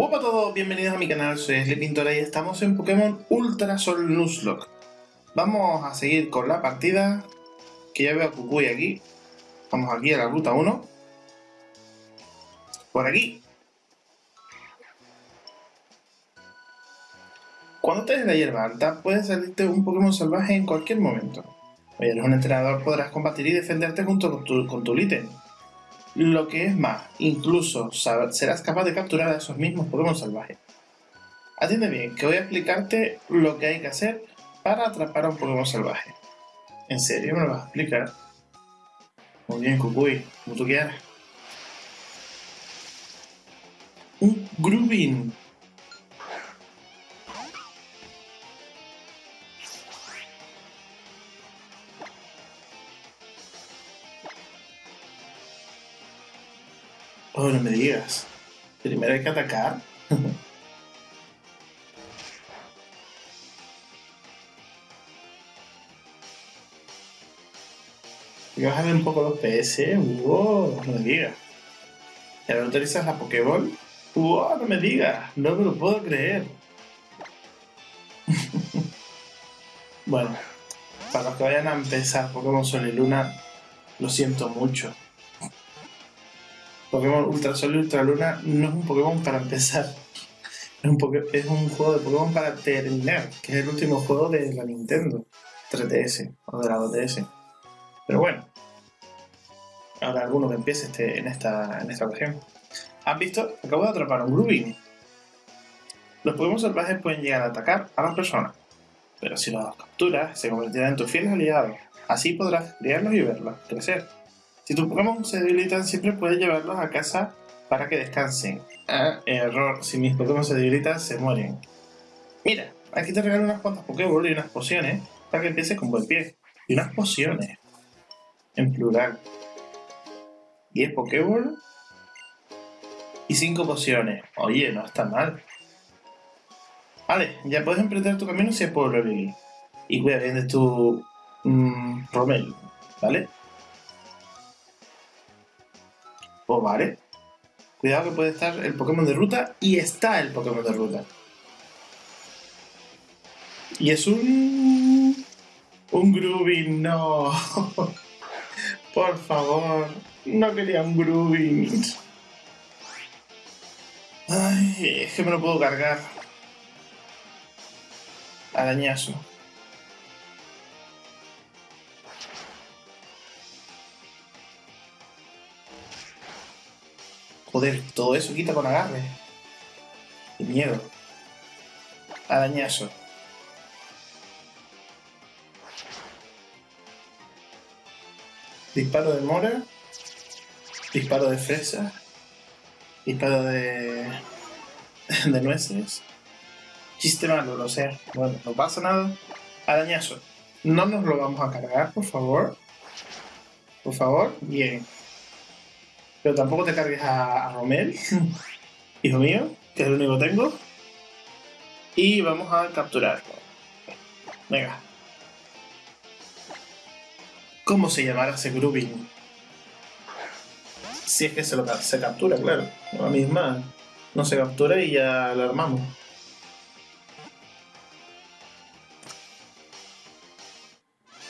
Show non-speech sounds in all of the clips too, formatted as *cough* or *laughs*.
Hola a todos, bienvenidos a mi canal, soy Sleepintora y estamos en Pokémon Ultra Sol Nuzlocke. Vamos a seguir con la partida, que ya veo a Kukui aquí. Vamos aquí a la ruta 1. Por aquí. Cuando des la hierba alta, puedes salirte un Pokémon salvaje en cualquier momento. Oye, eres un entrenador, podrás combatir y defenderte junto con tu, con tu ítem. Lo que es más, incluso serás capaz de capturar a esos mismos Pokémon salvajes. Atiende bien, que voy a explicarte lo que hay que hacer para atrapar a un Pokémon salvaje. ¿En serio me lo vas a explicar? Muy bien, Kukui, como tú quieras. Un Grubin. Oh, no me digas. Primero hay que atacar. *laughs* y bajar un poco los PS. Wow, no me digas. ¿Y ahora utilizas la Pokéball? Wow, no me digas. No me lo puedo creer. *laughs* bueno, para los que vayan a empezar Pokémon Sol y Luna, lo siento mucho. Pokémon Ultra Sol y Ultra Luna no es un Pokémon para empezar. Es un, juego de Pokémon para terminar, que es el último juego de la Nintendo 3DS o de la 2DS. Pero bueno, ahora alguno que empiece este, en, esta, en esta ocasión. ¿Han visto? Acabo de atrapar a un Grubin. Los Pokémon salvajes pueden llegar a atacar a las personas, pero si los capturas, se convertirán en tus fieles aliados. Así podrás criarlos y verlos crecer. Si tus Pokémon se debilitan, siempre puedes llevarlos a casa para que descansen. Ah, error, si mis Pokémon se debilitan, se mueren. Mira, aquí te regalo unas cuantas Pokéball y unas pociones para que empieces con buen pie. Y unas pociones. En plural. 10 Pokéball y 5 pociones. Oye, no está mal. Vale, ya puedes emprender tu camino hacia el pueblo. Y cuida bien de tu mmm, Romel, ¿vale? Oh, vale. Cuidado que puede estar el Pokémon de ruta y está el Pokémon de ruta. Y es un... Un Groovin, no. *laughs* Por favor, no quería un Groovin. Ay, es que me lo puedo cargar. Arañazo. Joder, todo eso quita con agarre. Qué miedo. Arañazo. Disparo de mora. Disparo de fresa. Disparo de... *laughs* de nueces. Chiste malo, lo sé. Bueno, no pasa nada. Arañazo. No nos lo vamos a cargar, por favor. Por favor. Bien. Pero tampoco te cargues a, Romel, *laughs* hijo mío, que es el único que tengo. Y vamos a capturarlo. Venga. ¿Cómo se llamará ese Grubin? Si es que se, lo, se captura, claro. La misma no se captura y ya lo armamos.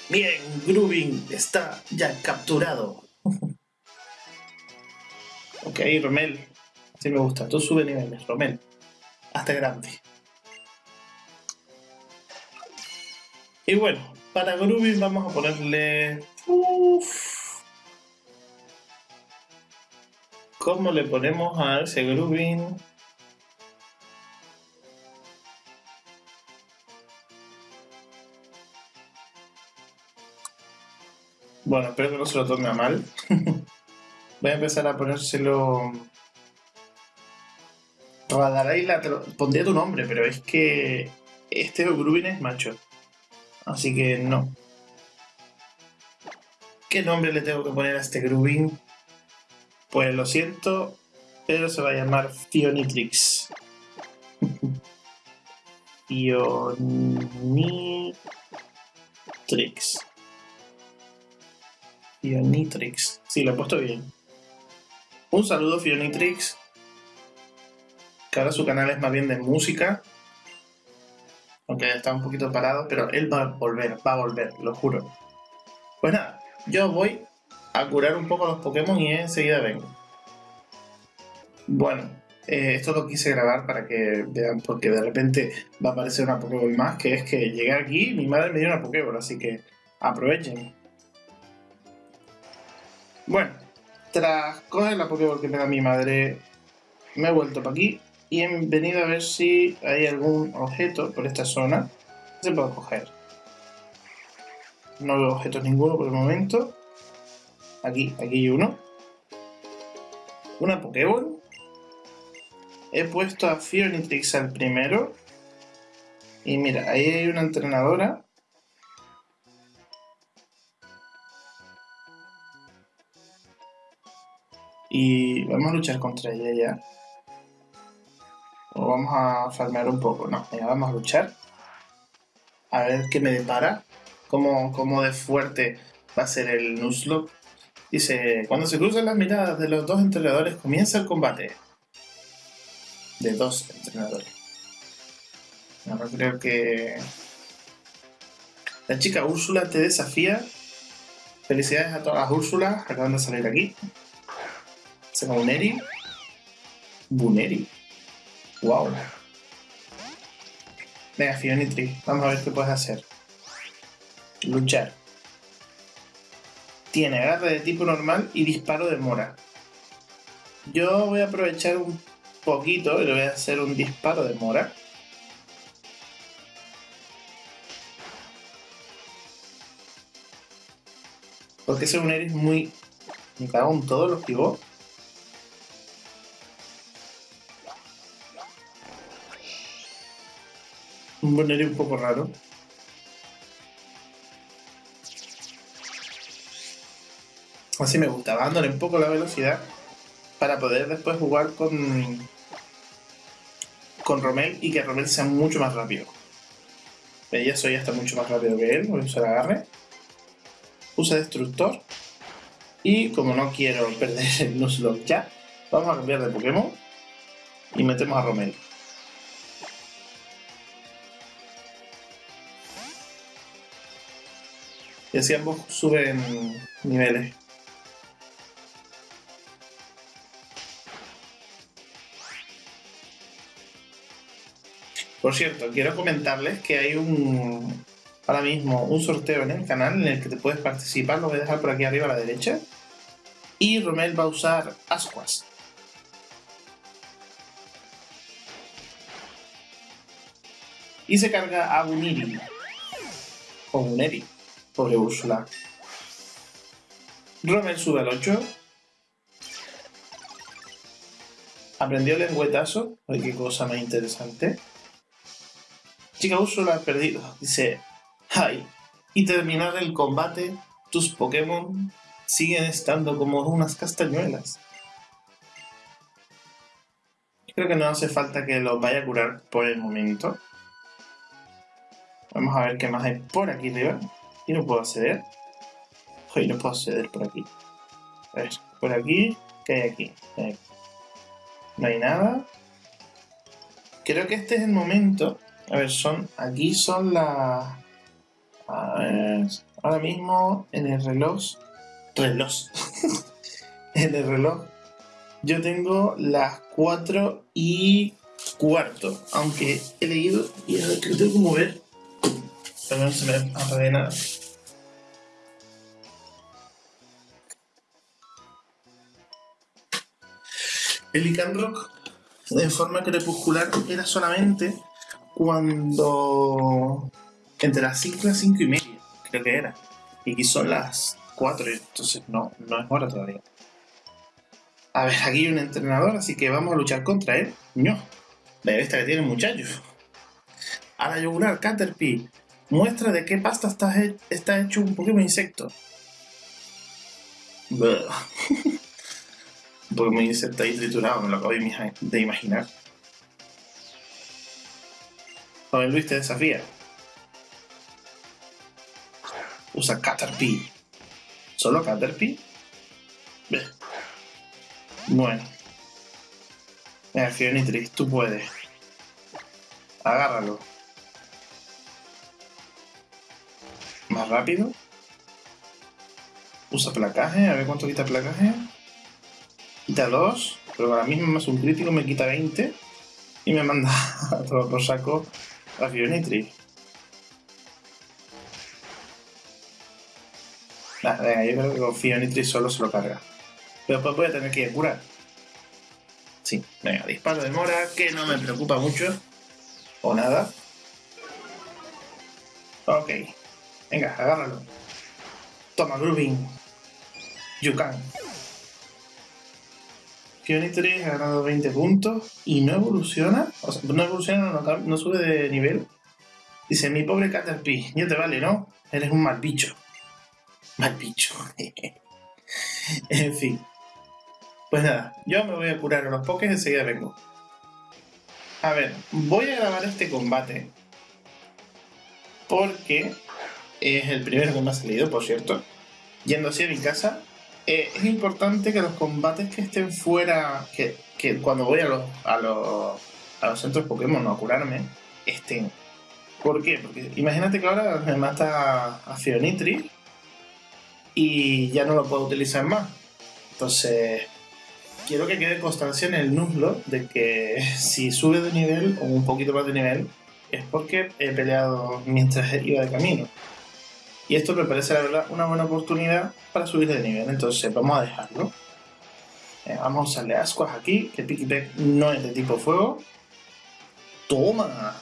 Bien, Grubin está ya capturado. Ok, Romel. Sí me gusta. Tú sube niveles, Romel. Hasta grande. Y bueno, para Groovy vamos a ponerle... Uf. ¿Cómo le ponemos a ese Groovy? Bueno, espero que no se lo tome a mal. *laughs* Voy a empezar a ponérselo... Radaraila, te lo... pondría tu nombre, pero es que este Grubin es macho. Así que no. ¿Qué nombre le tengo que poner a este Grubin? Pues lo siento, pero se va a llamar Fionitrix. *laughs* Fionitrix. Fionitrix. Sí, lo he puesto bien. Un saludo, Fionitrix. que ahora su canal es más bien de música. Aunque está un poquito parado, pero él va a volver, va a volver, lo juro. Pues nada, yo voy a curar un poco los Pokémon y enseguida vengo. Bueno, eh, esto lo quise grabar para que vean, porque de repente va a aparecer una Pokéball más, que es que llegué aquí y mi madre me dio una Pokéball, así que aprovechen. Bueno, tras coger la Pokéball que me da mi madre, me he vuelto para aquí y he venido a ver si hay algún objeto por esta zona que se pueda coger. No veo objetos ninguno por el momento. Aquí, aquí hay uno. Una Pokéball. He puesto a Fionitrix al primero. Y mira, ahí hay una entrenadora. Y vamos a luchar contra ella ya. O vamos a farmear un poco. No, ya vamos a luchar. A ver qué me depara. Cómo, cómo de fuerte va a ser el Nuzlocke. Dice, cuando se cruzan las miradas de los dos entrenadores comienza el combate. De dos entrenadores. No, no creo que... La chica Úrsula te desafía. Felicidades a todas las Úrsulas. Acaban de salir aquí. Se llama Buneri. Buneri. Wow. Venga, Fionitri. Vamos a ver qué puedes hacer. Luchar. Tiene agarre de tipo normal y disparo de mora. Yo voy a aprovechar un poquito y le voy a hacer un disparo de mora. Porque ese un es muy... Me cago en todos los pivots. Un Boneri un poco raro. Así me gusta, dándole un poco la velocidad para poder después jugar con con Romel y que Romel sea mucho más rápido. Ya soy hasta mucho más rápido que él, voy a usar agarre. Usa destructor. Y como no quiero *laughs* perder el Nuzlocke ya, vamos a cambiar de Pokémon y metemos a Romel. Y así ambos suben niveles. Por cierto, quiero comentarles que hay un ahora mismo un sorteo en el canal en el que te puedes participar, lo voy a dejar por aquí arriba a la derecha. Y Romel va a usar Ascuas. Y se carga a Buniri. O Buneri. Pobre Úrsula. Romel sube al 8. Aprendió lengüetazo. Ay, qué cosa más interesante. Chica Úrsula ha perdido. Dice, ay, y terminar el combate, tus Pokémon siguen estando como unas castañuelas. Creo que no hace falta que los vaya a curar por el momento. Vamos a ver qué más hay por aquí arriba. Y no puedo acceder. Hoy no puedo acceder por aquí. A ver, por aquí, ¿qué hay aquí? No hay nada. Creo que este es el momento a ver, son. Aquí son las. A ver. Ahora mismo en el reloj. Reloj. *laughs* en el reloj. Yo tengo las 4 y cuarto. Aunque he leído y ahora que lo tengo que mover. Pero no se me de nada. El Icandrock en forma crepuscular era solamente cuando entre las 5 y las 5 y media, creo que era. Y aquí son las 4, entonces no, no es hora todavía. A ver, aquí hay un entrenador, así que vamos a luchar contra él. No, la esta que tiene muchachos. A la yugular, Caterpie. Muestra de qué pasta está, está hecho un Pokémon insecto. *laughs* un Pokémon insecto ahí triturado, me lo acabo de imaginar. Joven Luis te desafía. Usa Caterpie. ¿Solo Caterpie? Bueno. Venga, Fionitris, tú puedes. Agárralo. Más rápido. Usa placaje, a ver cuánto quita placaje. Quita 2, pero ahora mismo más un crítico me quita 20 y me manda *laughs* a saco a Fionitri. venga, yo creo que Fionitri solo se lo carga. Pero después voy a tener que ir a curar. Sí, venga, disparo de mora, que no me preocupa mucho. O nada. Ok. Venga, agárralo. Toma, Grooving. You can. 3 ha ganado 20 puntos y no evoluciona. O sea, no evoluciona, no, sube de nivel. Dice, mi pobre Caterpie, ya te vale, ¿no? Eres un mal bicho. Mal bicho. *laughs* en fin. Pues nada, yo me voy a curar a los pokés y enseguida vengo. A ver, voy a grabar este combate. Porque es el primero que me ha salido, por cierto. Yendo así a mi casa, eh, es importante que los combates que estén fuera, que, cuando voy a los, a los, a los centros Pokémon a curarme, estén. ¿Por qué? Porque imagínate que ahora me mata a Fionitri y ya no lo puedo utilizar más. Entonces, quiero que quede constancia en el Nuzlocke de que *laughs* si sube de nivel o un poquito más de nivel es porque he peleado mientras iba de camino. Y esto me parece, la verdad, una buena oportunidad para subir de nivel. Entonces, vamos a dejarlo. Eh, vamos a usarle ascuas aquí, que Pikipek no es de tipo fuego. ¡Toma!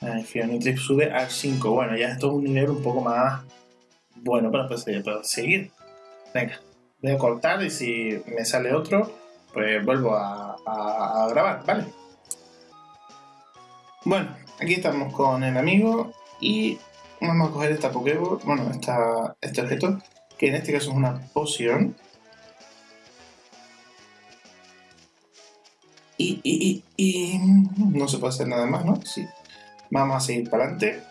Ay, Fionitrix sube al 5. Bueno, ya esto es un nivel un poco más bueno para poder seguir. Venga, voy a cortar y si me sale otro, pues vuelvo a grabar, ¿vale? Bueno, Aquí estamos con el amigo y vamos a coger esta Pokéball, bueno, esta, este objeto, que en este caso es una poción. Y, y, y, y no se puede hacer nada más, ¿no? Sí. Vamos a seguir para adelante.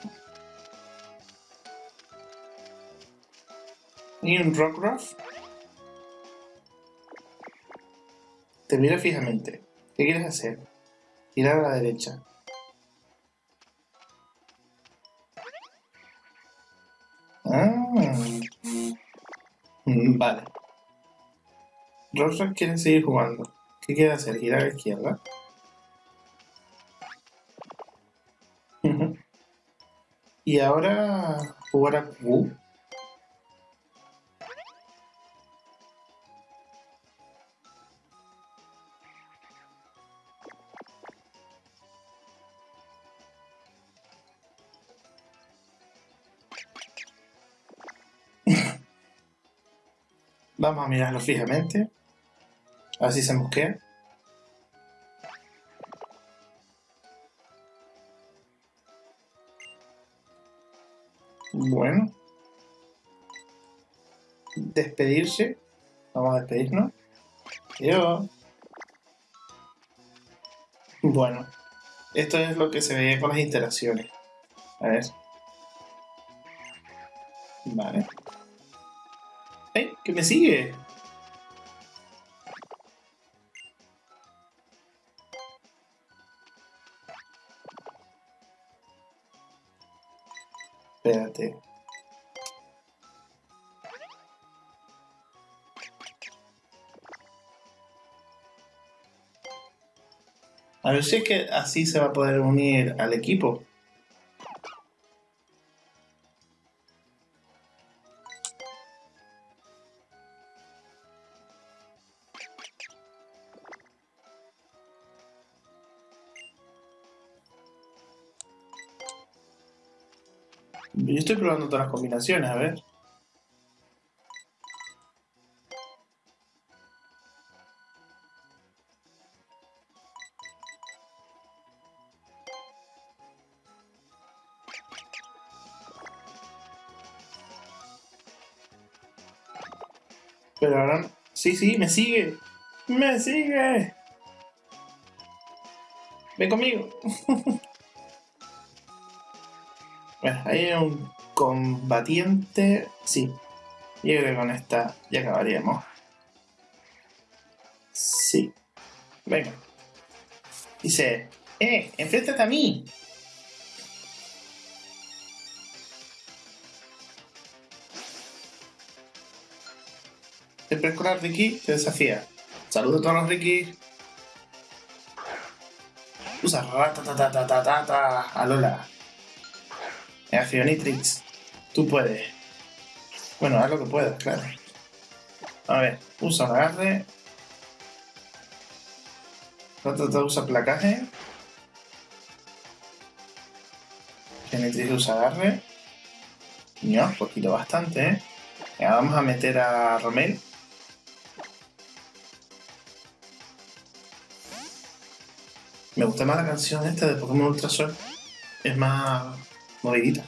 Y un Rockruff. Te mira fijamente. ¿Qué quieres hacer? Girar a la derecha. Vale. Rosa quiere seguir jugando. ¿Qué quiere hacer? ¿Girar a la izquierda? y ahora jugar a Q. Vamos a mirarlo fijamente. A ver si se mosquea. Bueno. Despedirse. Vamos a despedirnos. Adiós. Bueno. Esto es lo que se veía con las interacciones. A ver. Vale. ¡Eh! ¡Que me sigue! Espérate. A ver si es que así se va a poder unir al equipo. Probando todas las combinaciones, a ver. Pero ahora... Sí, sí, me sigue. ¡Me sigue! Ven conmigo. *laughs* Bueno, ahí hay un combatiente. Sí, yo creo que con esta ya acabaríamos. Sí. Venga. Dice, ¡eh! ¡Enfréntate a mí! El preescolar Ricky te desafía. Saludos a todos los Ricky. Usa ratatatatata a Lola. Accionitrix. Tú puedes. Bueno, haz lo que puedas, claro. A ver, usa un agarre. Ratata usa placaje. Accionitrix usa agarre. No, poquito bastante, ¿eh? Ya, vamos a meter a Romel. Me gusta más la canción esta de Pokémon Ultra Sol. Es más movidita.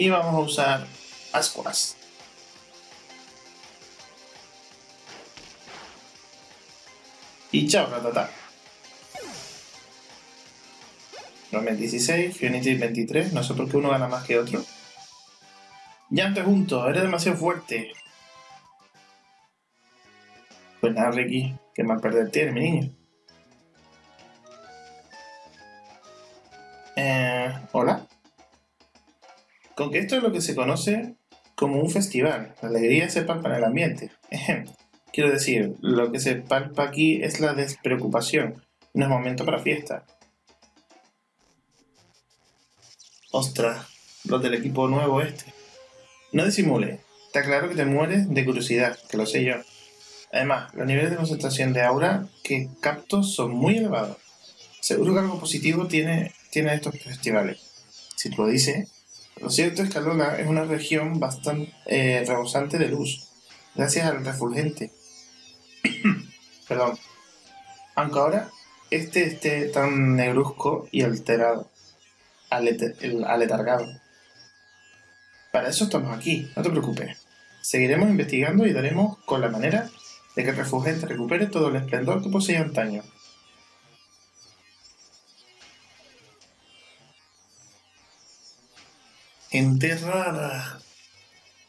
Y vamos a usar Ascuas. Y chao, ratata. Romen 16, Fionity 23, no sé por qué uno gana más que otro. Ya te junto, eres demasiado fuerte. Pues nada, Ricky, qué mal perder tiene, mi niño. Con que esto es lo que se conoce como un festival. La alegría se palpa en el ambiente. Quiero decir, lo que se palpa aquí es la despreocupación. No es momento para fiesta. Ostras, los del equipo nuevo este. No disimule. Está claro que te mueres de curiosidad, que lo sé yo. Además, los niveles de concentración de aura que capto son muy elevados. Seguro que algo positivo tiene, tiene estos festivales. Si tú lo dices, lo cierto es que Alola es una región bastante eh, rebosante de luz, gracias al refulgente. *coughs* Perdón. Aunque ahora este esté tan negruzco y alterado, aletargado. Para eso estamos aquí, no te preocupes. Seguiremos investigando y daremos con la manera de que el refugente recupere todo el esplendor que poseía antaño. Gente rara.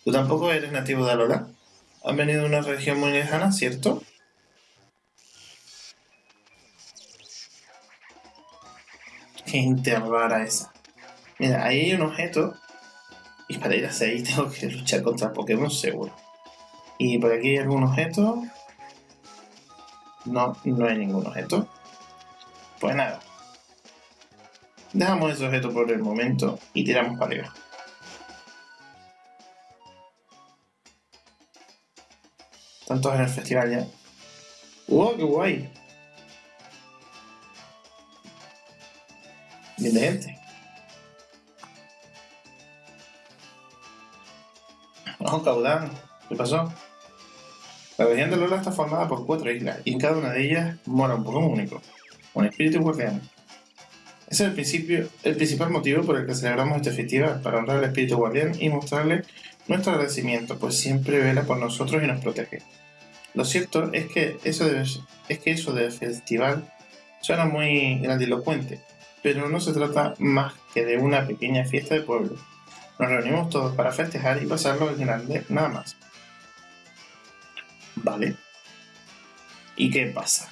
Tú tampoco eres nativo de Alola. Has venido de una región muy lejana, ¿cierto? Gente rara esa. Mira, ahí hay un objeto. Y para ir hacia ahí tengo que luchar contra Pokémon seguro. Y por aquí hay algún objeto. No, no hay ningún objeto. Pues nada. Dejamos ese objeto por el momento y tiramos para arriba. Tantos en el festival ya. ¡Wow, qué guay! Bien de gente. Vamos, Caudán. ¿Qué pasó? La región de Lola está formada por cuatro islas y en cada una de ellas mora un Pokémon único, un espíritu guardián. Ese es el, principio, el principal motivo por el que celebramos este festival, para honrar al espíritu guardián y mostrarle nuestro agradecimiento, pues siempre vela por nosotros y nos protege. Lo cierto es que eso de, es que eso del festival suena muy grandilocuente, pero no se trata más que de una pequeña fiesta de pueblo. Nos reunimos todos para festejar y pasarlo en grande, nada más. ¿Vale? ¿Y qué pasa?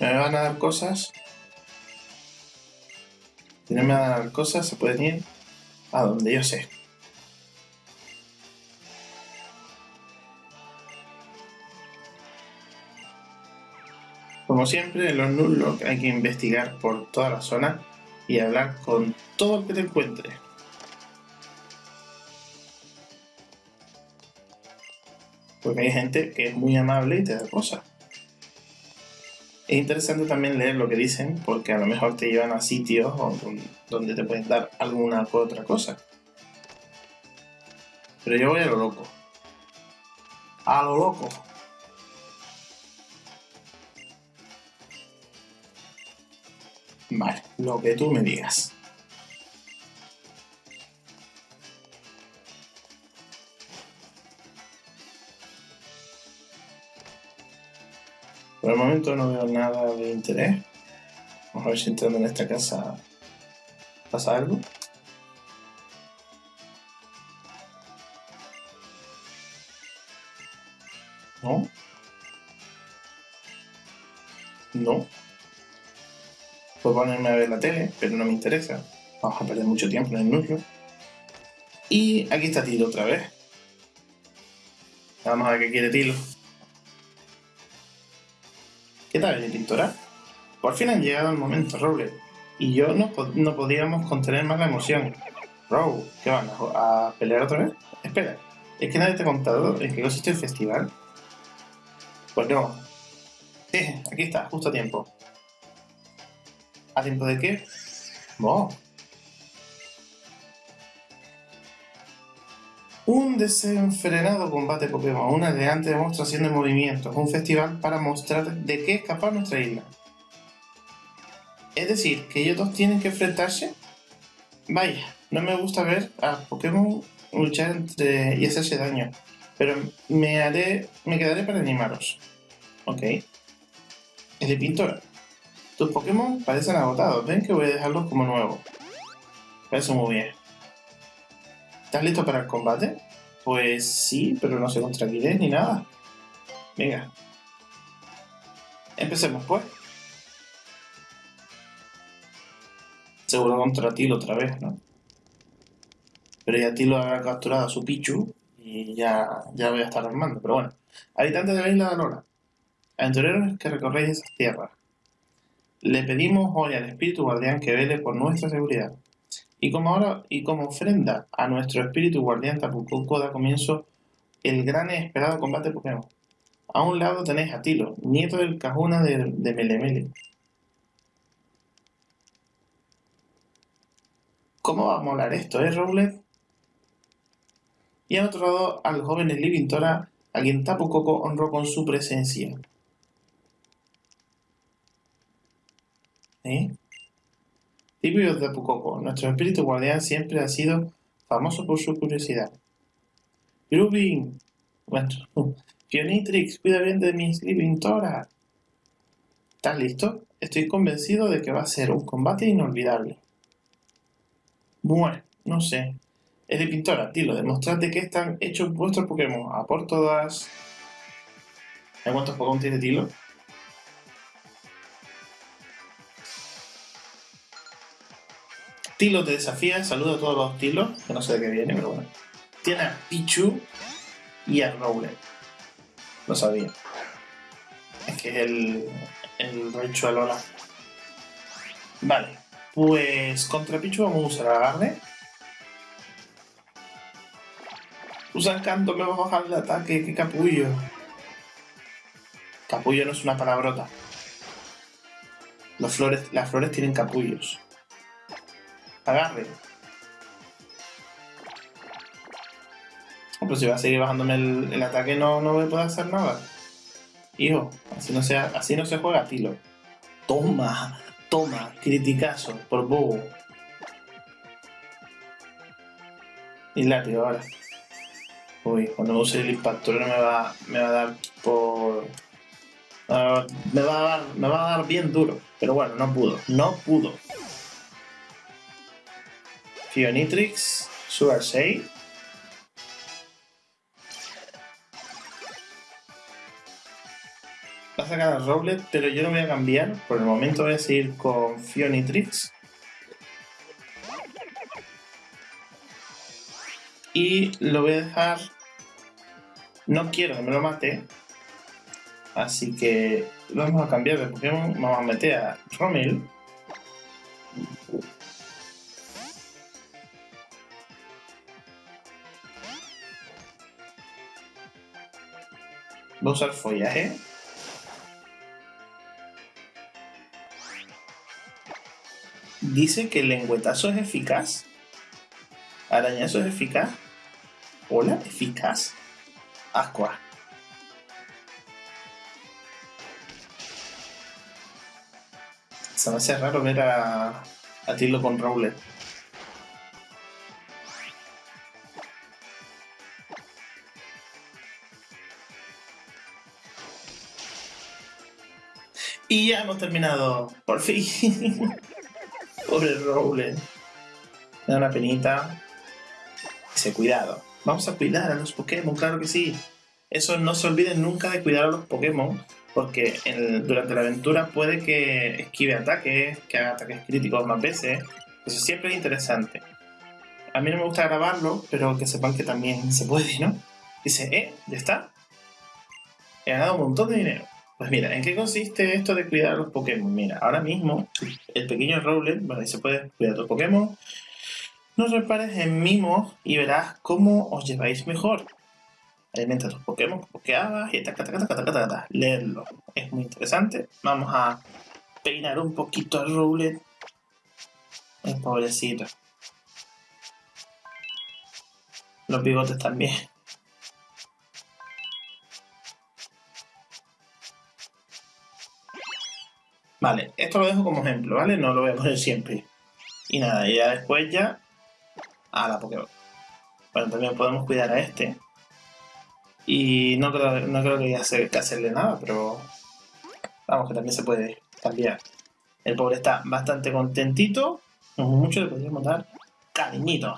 ¿Me van a dar cosas? Si no me van a dar cosas, se pueden ir a donde yo sé. Como siempre, en los Nuzlocke hay que investigar por toda la zona y hablar con todo el que te encuentres. Porque hay gente que es muy amable y te da cosas. Es interesante también leer lo que dicen, porque a lo mejor te llevan a sitios donde te pueden dar alguna u otra cosa. Pero yo voy a lo loco. A lo loco. Vale, lo que tú me digas. Por el momento no veo nada de interés. Vamos a ver si entrando en esta casa ¿Pasa algo? ¿No? No. Puedo ponerme a ver la tele, pero no me interesa. Vamos a perder mucho tiempo en el núcleo. Y aquí está Tilo otra vez. Vamos a ver qué quiere Tilo. ¿Qué tal, pintora? Por fin han llegado el momento, Roble. Y yo no, no podíamos contener más la emoción. Row, ¿qué van? ¿A, pelear otra vez? Espera, ¿es que nadie te ha contado en qué consiste el festival? Pues no. Eh, aquí está, justo a tiempo. ¿A tiempo de qué? Oh, Un desenfrenado combate Pokémon, una elegante demostración de movimientos, un festival para mostrar de qué es capaz nuestra isla. Es decir, que ellos dos tienen que enfrentarse. Vaya, no me gusta ver a Pokémon luchar entre y hacerse daño, pero me haré, me quedaré para animaros. Ok. Es de pintora. Tus Pokémon parecen agotados, ven que voy a dejarlos como nuevos. Parece muy bien. ¿Estás listo para el combate? Pues sí, pero no sé contra quién ni nada. Venga. Empecemos pues. Seguro contra Tilo otra vez, ¿no? Pero ya Tilo ha capturado a su Pichu y ya, ya voy a estar armando. Pero bueno. Habitantes de la isla de Lola. Aventureros que recorréis esas tierras. Le pedimos hoy al espíritu guardián que vele por nuestra seguridad. Y como, ahora, y como ofrenda a nuestro espíritu guardián Tapucoco da comienzo el gran y esperado combate Pokémon. A un lado tenéis a Tilo, nieto del Cajuna de, de Melemele. ¿Cómo va a molar esto, eh, Rowlet? Y al otro lado al joven Livingtora, a quien Tapu honró con su presencia. ¿Eh? De Pucoco, nuestro espíritu guardián siempre ha sido famoso por su curiosidad. Grubin, bueno, Pionitrix, *laughs* cuida bien de mis Living Tora. ¿Estás listo? Estoy convencido de que va a ser un combate inolvidable. Bueno, no sé. Es de pintora, dilo, demostrad de qué están hechos vuestros Pokémon. A por todas. ¿Cuántos Pokémon tiene Tilo? Tilo te desafía, saluda a todos los Tilos, que no sé de qué viene, pero bueno. Tiene a Pichu y a Rowlet. Lo sabía. Es que es el, el rancho de Lola. Vale, pues contra Pichu vamos a usar agarre. Usa encanto, me va a bajar el ataque, qué capullo. Capullo no es una palabrota. Flores, las flores tienen capullos agarre. Pero si va a seguir bajándome el, ataque no, no voy a poder hacer nada. Hijo, así no, sea, así no se juega tilo. Toma, toma, criticazo, por bobo. Y látigo ahora. Uy, cuando use el impacto me va, me va a dar por... me, va a dar, me va a dar bien duro. Pero bueno, no pudo. No pudo. Fionitrix, Sugar 6. Va a sacar a Rowlet, pero yo no voy a cambiar. Por el momento voy a seguir con Fionitrix. Y lo voy a dejar... No quiero que me lo mate. Así que vamos a cambiar de Pokémon. Vamos a meter a Romil. Voy a usar follaje. Dice que el lengüetazo es eficaz. Arañazo es eficaz. Hola, eficaz. Aqua. Se me hace raro ver a, a Tilo con Rowlet. Y ya hemos terminado. Por fin. *laughs* Pobre Rowlet. Me da una penita. Dice, cuidado. Vamos a cuidar a los Pokémon, claro que sí. Eso no se olviden nunca de cuidar a los Pokémon, porque durante la aventura puede que esquive ataques, que haga ataques críticos más veces. Eso siempre es interesante. A mí no me gusta grabarlo, pero que sepan que también se puede, ¿no? Dice, eh, ya está. He ganado un montón de dinero. Pues mira, ¿en qué consiste esto de cuidar a los Pokémon? Mira, ahora mismo el pequeño Rowlet, bueno, se puede cuidar a tus Pokémon. No repares en mimos y verás cómo os lleváis mejor. Alimenta a tus Pokémon con Pokéabas y taca, taca, taca, taca, taca, leerlo. Es muy interesante. Vamos a peinar un poquito al Rowlet. El pobrecito. Los bigotes también. Vale, esto lo dejo como ejemplo, ¿vale? No lo voy a poner siempre. Y nada, ya después ya a la Pokémon. Bueno, también podemos cuidar a este. Y no creo, no creo que haya que hacerle nada, pero vamos, que también se puede cambiar. El pobre está bastante contentito. No mucho, le podríamos dar cariñito.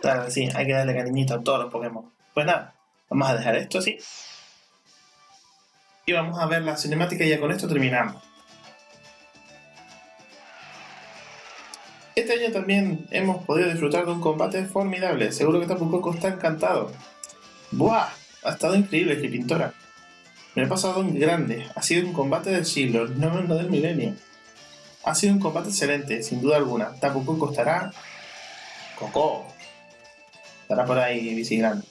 Claro sí, hay que darle cariñito a todos los Pokémon. Pues nada, vamos a dejar esto así. Y vamos a ver la cinemática y ya con esto terminamos. Este año también hemos podido disfrutar de un combate formidable. Seguro que Tapu Koko está encantado. ¡Buah! Ha estado increíble, que pintora. Me he pasado en grande. Ha sido un combate del siglo, no, no del milenio. Ha sido un combate excelente, sin duda alguna. Tapu Koko estará... ¡Coco! Estará por ahí vigilando.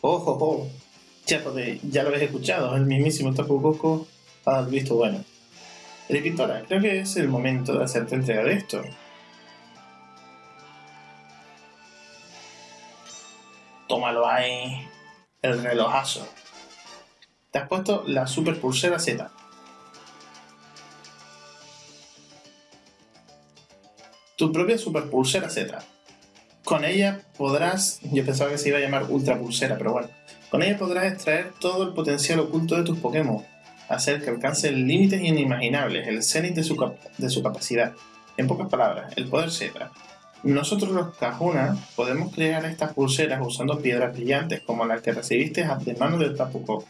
¡Ojo, ojo! Ya, ya lo habéis escuchado, el mismísimo Tapu Koko ha visto bueno. El pintora, creo que es el momento de hacerte entrega de esto. Tómalo ahí. El relojazo. Te has puesto la super pulsera Z. Tu propia super pulsera Z. Con ella podrás. Yo pensaba que se iba a llamar ultra pulsera, pero bueno. Con ella podrás extraer todo el potencial oculto de tus Pokémon. Hacer que alcancen límites inimaginables, el cenit de su, de su capacidad. En pocas palabras, el poder Z nosotros los Kahuna podemos crear estas pulseras usando piedras brillantes como las que recibiste de mano del Tapu Koko,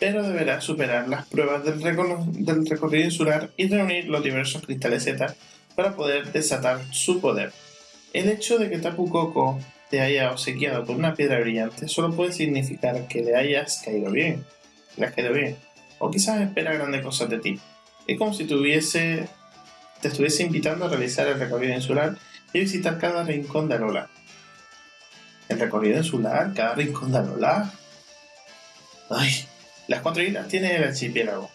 pero deberás superar las pruebas del, del recorrido insular y reunir los diversos cristales Z para poder desatar su poder. El hecho de que Tapu Koko te haya obsequiado con una piedra brillante solo puede significar que le hayas caído bien, le has caído bien, o quizás espera grandes cosas de ti. Es como si tuviese, te estuviese invitando a realizar el recorrido insular y visitar cada rincón de Alola. El recorrido insular, cada rincón de Alola. Ay, las cuatro islas tiene el archipiélago.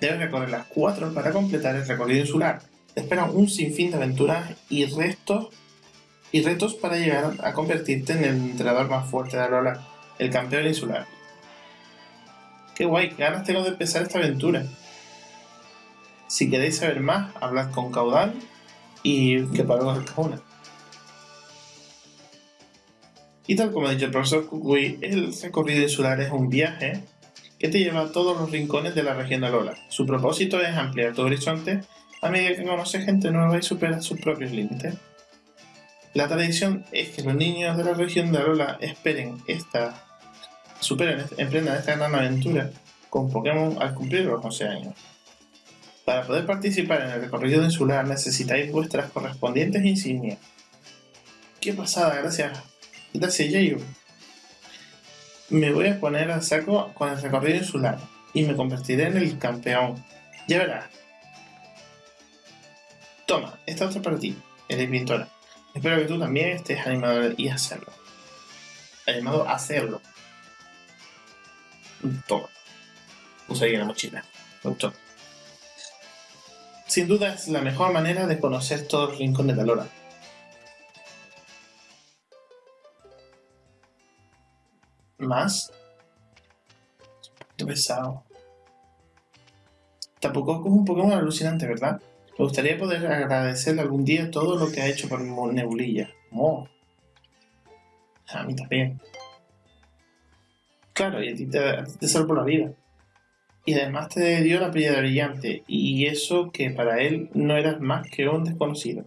Debes recorrer las cuatro para completar el recorrido insular. Te esperan un sinfín de aventuras y retos, y retos para llegar a convertirte en el entrenador más fuerte de Alola, el campeón insular. Qué guay, qué ganas tengo de empezar esta aventura. Si queréis saber más, hablad con Caudal y que el cajón. Y tal como ha dicho el profesor Kukui, el recorrido insular es un viaje que te lleva a todos los rincones de la región de Alola. Su propósito es ampliar tu horizonte a medida que conoces gente nueva y superas sus propios límites. La tradición es que los niños de la región de Alola esperen esta, superen, emprendan esta gran aventura con Pokémon al cumplir los 11 años. Para poder participar en el recorrido insular necesitáis vuestras correspondientes insignias. ¡Qué pasada! Gracias. Gracias, Jayo. Me voy a poner al saco con el recorrido insular y me convertiré en el campeón. Ya verás. Toma, esta otra para ti, eres pintora. Espero que tú también estés animado y hacerlo. Animado a hacerlo. Toma. Usa ahí la mochila. Me. Sin duda es la mejor manera de conocer todos los rincones de Alora. ¿Más? Un pesado. Tampoco es un Pokémon alucinante, ¿verdad? Me gustaría poder agradecerle algún día todo lo que ha hecho por Nebulilla. Oh. A mí también. Claro, y a ti te, te salvo la vida y además te dio la piedra brillante, y eso que para él no eras más que un desconocido.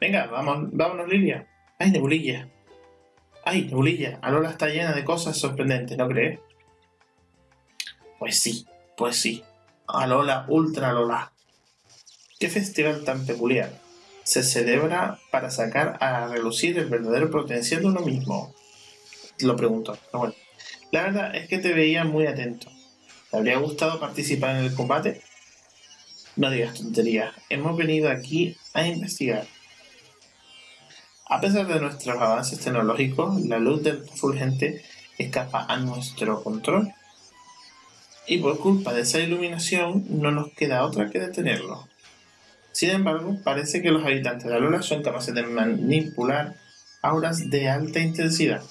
Venga, vamos, vámonos, Lilia. ¡Ay, nebulilla! ¡Ay, nebulilla! Alola está llena de cosas sorprendentes, ¿no crees? Pues sí, pues sí. Alola, Ultra Alola. ¿Qué festival tan peculiar? Se celebra para sacar a relucir el verdadero potencial de uno mismo. Lo pregunto, pero bueno. La verdad es que te veía muy atento. ¿Te habría gustado participar en el combate? No digas tonterías. Hemos venido aquí a investigar. A pesar de nuestros avances tecnológicos, la luz del fulgente escapa a nuestro control. Y por culpa de esa iluminación no nos queda otra que detenerlo. Sin embargo, parece que los habitantes de Alola son capaces de manipular auras de alta intensidad.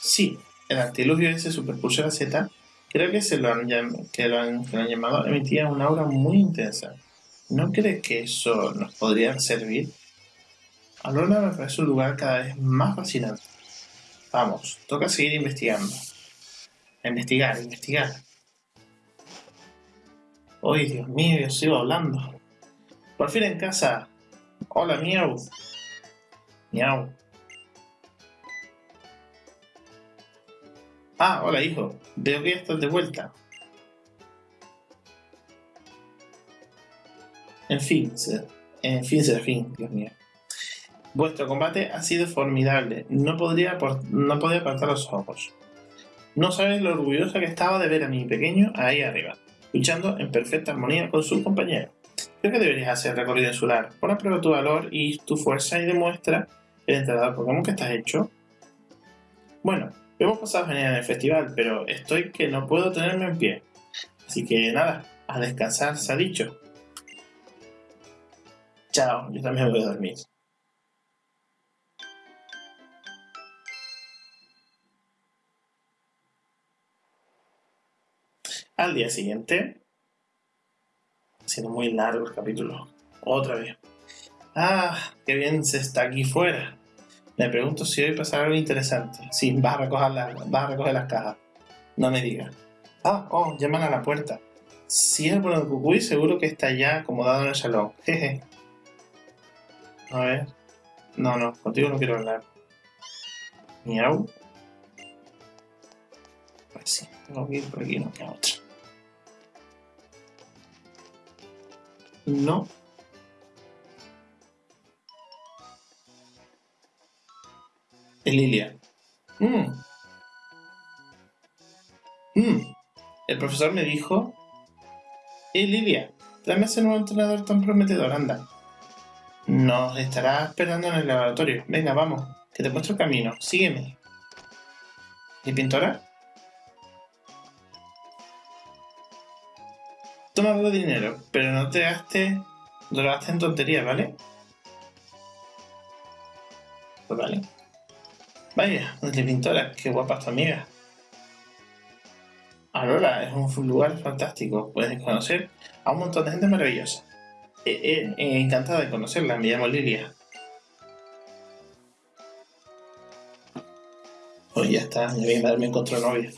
Sí, el artilugio ese Superpulsora Z, creo que, se lo han, que lo han, que lo han llamado, emitía una aura muy intensa. ¿No crees que eso nos podría servir? Alola me parece un lugar cada vez más fascinante. Vamos, toca seguir investigando. investigar, investigar. ¡Ay, Dios mío! Yo sigo hablando. Por fin en casa. Hola, miau. Miau. Ah, hola, hijo. Veo que ya estás de vuelta. En fin, en fin, fin, Dios mío. Vuestro combate ha sido formidable. No podría, no podía apartar los ojos. No sabes lo orgullosa que estaba de ver a mi pequeño ahí arriba, luchando en perfecta armonía con sus compañeros. Creo que deberías hacer recorrido insular. Pon a prueba tu valor y tu fuerza y demuestra el entrenador Pokémon que estás hecho. Bueno, hemos pasado genial en el festival, pero estoy que no puedo tenerme en pie. Así que nada, a descansar se ha dicho. Chao, yo también voy a dormir. Al día siguiente, siendo muy largo el capítulo, otra vez. Ah, qué bien se está aquí fuera. Me pregunto si hoy pasará algo interesante. Sí, vas a recoger, a recoger las cajas. No me digas. Ah, oh, llaman a la puerta. Si es por el cucuy, seguro que está ya acomodado en el salón. Jeje. A ver. No, no, contigo no quiero hablar. Miau. Pues sí, tengo que ir por aquí, no queda otra. No. Lilia. Mm. Mm. El profesor me dijo... Eh, Lilia, dame ese nuevo entrenador tan prometedor, anda. Nos estará esperando en el laboratorio. Venga, vamos, que te muestro el camino. Sígueme. ¿Y pintora? Toma de dinero, pero no te gastes, no lo gastes en tonterías, ¿vale? Pues vale. Vaya, pintora, qué guapa tu amiga. Aurora es un lugar fantástico, puedes conocer a un montón de gente maravillosa. Eh, eh, encantada de conocerla, me llamo Lilia. Pues ya está, ya viene a darme encontró novia.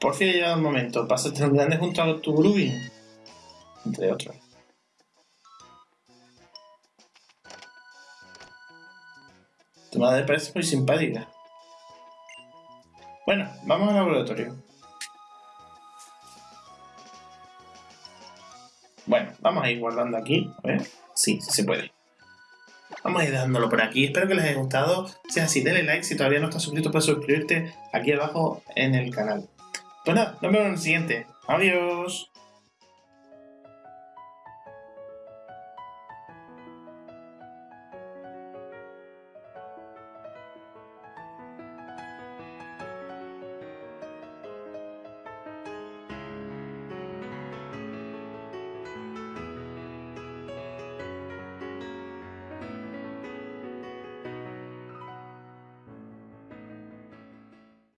Por fin ha llegado el momento, pásate un grande junto a tu grooving entre otros. Tu madre parece muy simpática. Bueno, vamos al laboratorio. Bueno, vamos a ir guardando aquí. A ver. Sí, sí se puede. Vamos a ir dejándolo por aquí. Espero que les haya gustado. Si es así, denle like. Si todavía no estás suscrito, puedes suscribirte aquí abajo en el canal. Pues nada, nos vemos en el siguiente. Adiós.